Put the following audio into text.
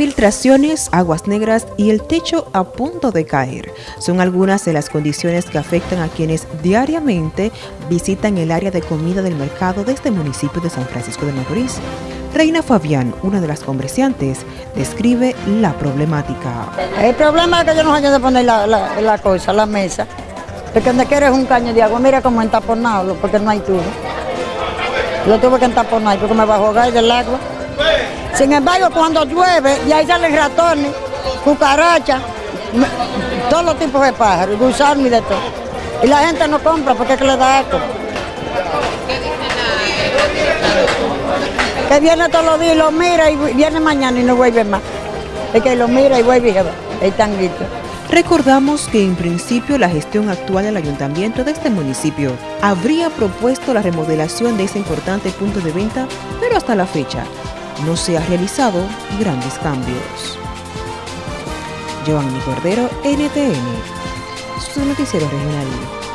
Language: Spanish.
Filtraciones, aguas negras y el techo a punto de caer son algunas de las condiciones que afectan a quienes diariamente visitan el área de comida del mercado de este municipio de San Francisco de Macorís. Reina Fabián, una de las comerciantes, describe la problemática. El problema es que yo no sé de poner la, cosa, la mesa. Porque donde quieres un caño de agua, mira cómo entaponado, porque no hay tubo. Lo tuve que entaponar porque me va a jugar del agua. Sin embargo, cuando llueve, y ahí salen ratones, cucarachas, todos los tipos de pájaros, gusanos y de todo. Y la gente no compra porque es que le da asco. Que viene todos los días y lo mira y viene mañana y no vuelve más. Es que lo mira y vuelve y se va. Ahí están Recordamos que en principio la gestión actual del ayuntamiento de este municipio habría propuesto la remodelación de ese importante punto de venta, pero hasta la fecha no se ha realizado grandes cambios. Giovanni Cordero, NTN, su noticiero regional.